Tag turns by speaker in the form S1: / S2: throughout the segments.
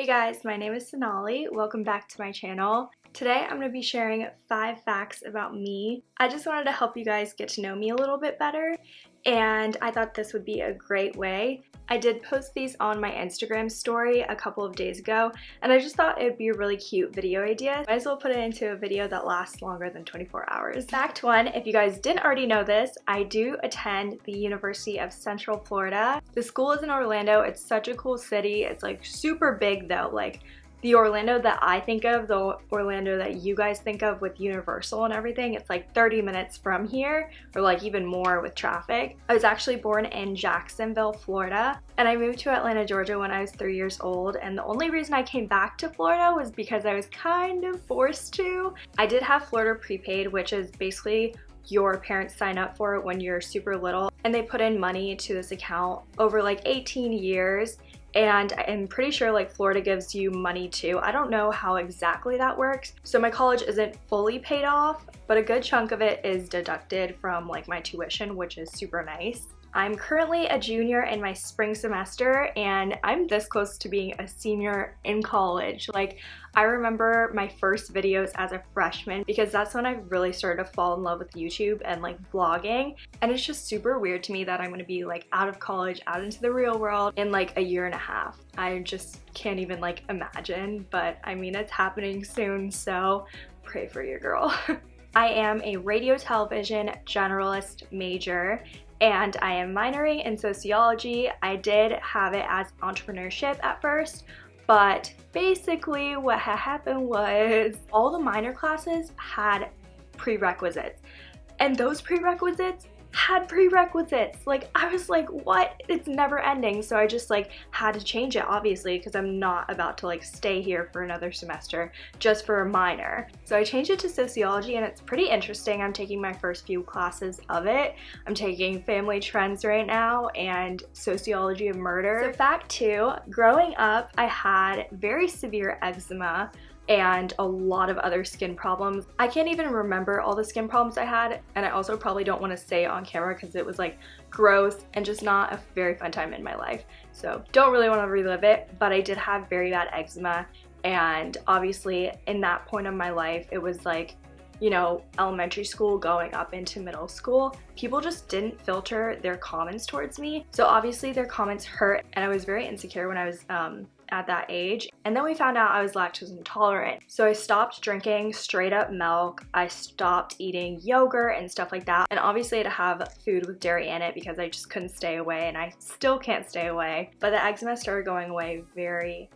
S1: Hey guys, my name is Sonali. Welcome back to my channel. Today I'm going to be sharing 5 facts about me. I just wanted to help you guys get to know me a little bit better and I thought this would be a great way. I did post these on my Instagram story a couple of days ago and I just thought it'd be a really cute video idea. Might as well put it into a video that lasts longer than 24 hours. Fact 1, if you guys didn't already know this, I do attend the University of Central Florida. The school is in Orlando. It's such a cool city. It's like super big though. Like the Orlando that I think of, the Orlando that you guys think of with Universal and everything, it's like 30 minutes from here or like even more with traffic. I was actually born in Jacksonville, Florida and I moved to Atlanta, Georgia when I was three years old and the only reason I came back to Florida was because I was kind of forced to. I did have Florida prepaid which is basically your parents sign up for it when you're super little and they put in money to this account over like 18 years and I'm pretty sure like Florida gives you money too. I don't know how exactly that works. So my college isn't fully paid off, but a good chunk of it is deducted from like my tuition, which is super nice. I'm currently a junior in my spring semester and I'm this close to being a senior in college. Like I remember my first videos as a freshman because that's when I really started to fall in love with YouTube and like vlogging and it's just super weird to me that I'm gonna be like out of college, out into the real world in like a year and a half. I just can't even like imagine but I mean it's happening soon so pray for your girl. I am a radio television generalist major and I am minoring in sociology. I did have it as entrepreneurship at first, but basically what had happened was all the minor classes had prerequisites. And those prerequisites had prerequisites. Like I was like, what? It's never ending. So I just like had to change it obviously because I'm not about to like stay here for another semester just for a minor. So I changed it to sociology and it's pretty interesting. I'm taking my first few classes of it. I'm taking family trends right now and sociology of murder. So fact two, growing up I had very severe eczema and a lot of other skin problems. I can't even remember all the skin problems I had and I also probably don't want to say on camera because it was like gross and just not a very fun time in my life. So don't really want to relive it, but I did have very bad eczema and obviously in that point of my life it was like you know, elementary school going up into middle school, people just didn't filter their comments towards me. So obviously their comments hurt and I was very insecure when I was um, at that age. And then we found out I was lactose intolerant. So I stopped drinking straight up milk. I stopped eating yogurt and stuff like that. And obviously to have food with dairy in it because I just couldn't stay away and I still can't stay away. But the eczema started going away very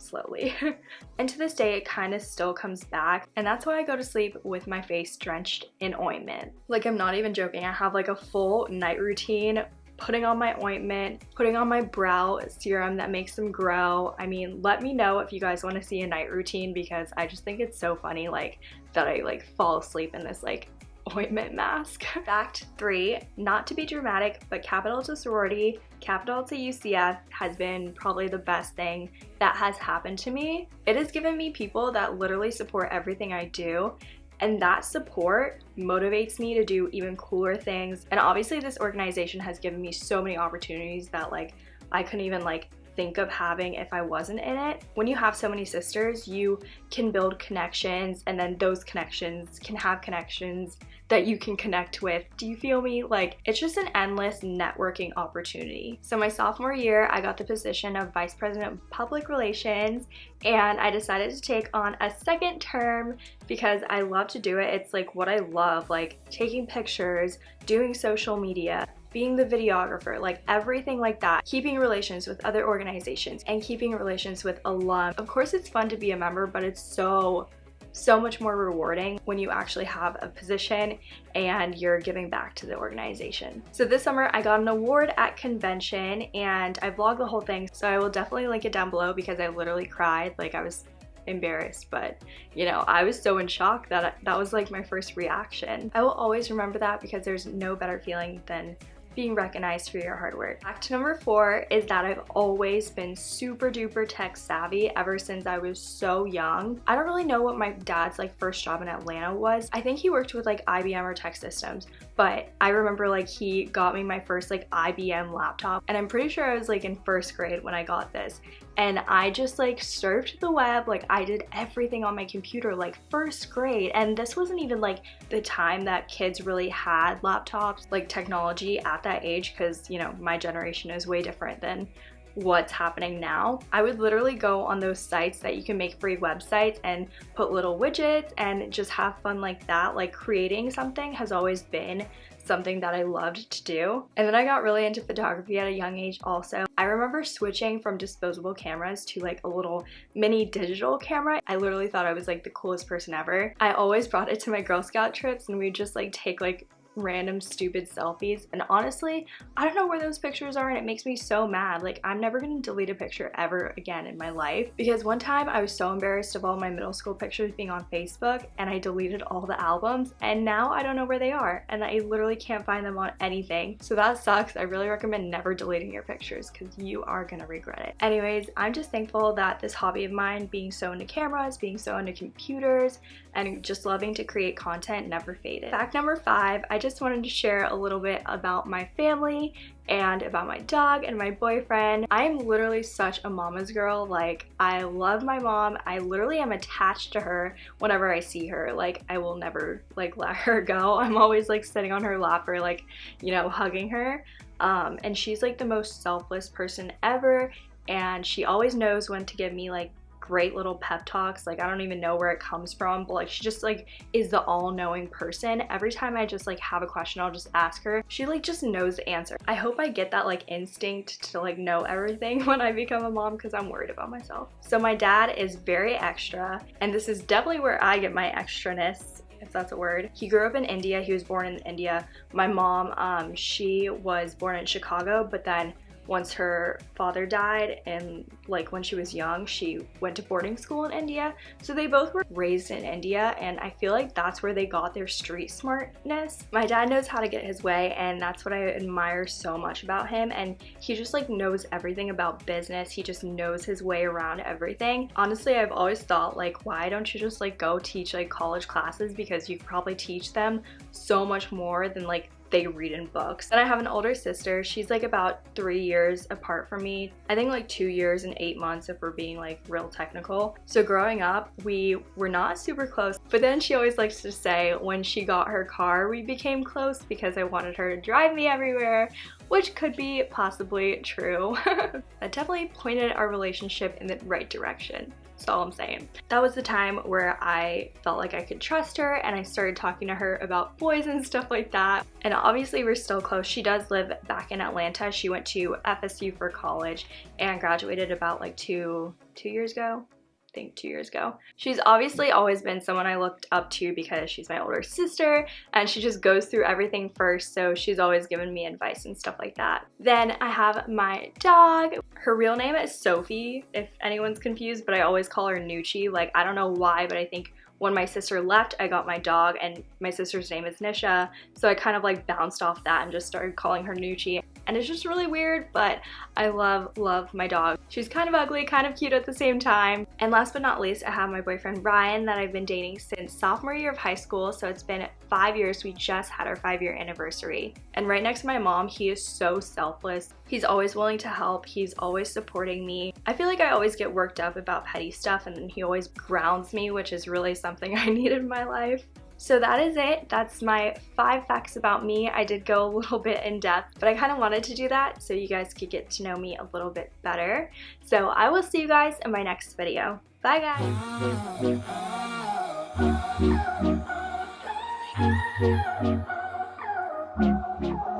S1: slowly. and to this day, it kind of still comes back. And that's why I go to sleep with my face drenched in ointment. Like, I'm not even joking. I have like a full night routine putting on my ointment, putting on my brow serum that makes them grow. I mean, let me know if you guys want to see a night routine because I just think it's so funny like that I like fall asleep in this like ointment mask. Fact three, not to be dramatic, but Kappa Delta Sorority, Kappa Delta UCF has been probably the best thing that has happened to me. It has given me people that literally support everything I do and that support motivates me to do even cooler things. And obviously this organization has given me so many opportunities that like I couldn't even like think of having if I wasn't in it. When you have so many sisters, you can build connections and then those connections can have connections that you can connect with. Do you feel me? Like it's just an endless networking opportunity. So my sophomore year, I got the position of Vice President of Public Relations and I decided to take on a second term because I love to do it. It's like what I love, like taking pictures, doing social media, being the videographer, like everything like that, keeping relations with other organizations and keeping relations with alum. Of course it's fun to be a member, but it's so so much more rewarding when you actually have a position and you're giving back to the organization. So this summer I got an award at convention and I vlogged the whole thing so I will definitely link it down below because I literally cried like I was embarrassed but you know I was so in shock that that was like my first reaction. I will always remember that because there's no better feeling than being recognized for your hard work. Fact number four is that I've always been super duper tech savvy ever since I was so young. I don't really know what my dad's like first job in Atlanta was. I think he worked with like IBM or tech Systems, but I remember like he got me my first like IBM laptop and I'm pretty sure I was like in first grade when I got this and I just like surfed the web like I did everything on my computer like first grade and this wasn't even like the time that kids really had laptops like technology at that age because you know my generation is way different than what's happening now. I would literally go on those sites that you can make free websites and put little widgets and just have fun like that. Like creating something has always been something that I loved to do. And then I got really into photography at a young age also. I remember switching from disposable cameras to like a little mini digital camera. I literally thought I was like the coolest person ever. I always brought it to my Girl Scout trips and we'd just like take like random stupid selfies and honestly I don't know where those pictures are and it makes me so mad. Like I'm never gonna delete a picture ever again in my life because one time I was so embarrassed of all my middle school pictures being on Facebook and I deleted all the albums and now I don't know where they are and I literally can't find them on anything. So that sucks. I really recommend never deleting your pictures because you are gonna regret it. Anyways I'm just thankful that this hobby of mine being so into cameras being so into computers and just loving to create content never faded. Fact number five I just wanted to share a little bit about my family and about my dog and my boyfriend. I am literally such a mama's girl. Like, I love my mom. I literally am attached to her whenever I see her. Like, I will never, like, let her go. I'm always, like, sitting on her lap or, like, you know, hugging her. Um, and she's, like, the most selfless person ever and she always knows when to give me like great little pep talks. Like I don't even know where it comes from, but like she just like is the all-knowing person. Every time I just like have a question, I'll just ask her. She like just knows the answer. I hope I get that like instinct to like know everything when I become a mom because I'm worried about myself. So my dad is very extra and this is definitely where I get my extraness if that's a word. He grew up in India. He was born in India. My mom, um, she was born in Chicago, but then once her father died and like when she was young she went to boarding school in India. So they both were raised in India and I feel like that's where they got their street smartness. My dad knows how to get his way and that's what I admire so much about him and he just like knows everything about business. He just knows his way around everything. Honestly I've always thought like why don't you just like go teach like college classes? Because you probably teach them so much more than like they read in books. And I have an older sister. She's like about three years apart from me. I think like two years and eight months if we're being like real technical. So growing up, we were not super close. But then she always likes to say when she got her car, we became close because I wanted her to drive me everywhere, which could be possibly true. that definitely pointed our relationship in the right direction. That's all I'm saying. That was the time where I felt like I could trust her and I started talking to her about boys and stuff like that. And obviously we're still close. She does live back in Atlanta. She went to FSU for college and graduated about like two, two years ago, think two years ago. She's obviously always been someone I looked up to because she's my older sister and she just goes through everything first so she's always given me advice and stuff like that. Then I have my dog. Her real name is Sophie if anyone's confused but I always call her Nucci. Like I don't know why but I think when my sister left, I got my dog and my sister's name is Nisha. So I kind of like bounced off that and just started calling her Nucci. And it's just really weird, but I love, love my dog. She's kind of ugly, kind of cute at the same time. And last but not least, I have my boyfriend Ryan that I've been dating since sophomore year of high school. So it's been five years. We just had our five year anniversary. And right next to my mom, he is so selfless. He's always willing to help. He's always supporting me. I feel like I always get worked up about petty stuff and he always grounds me, which is really something I need in my life. So that is it. That's my five facts about me. I did go a little bit in depth, but I kind of wanted to do that so you guys could get to know me a little bit better. So I will see you guys in my next video. Bye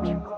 S1: guys!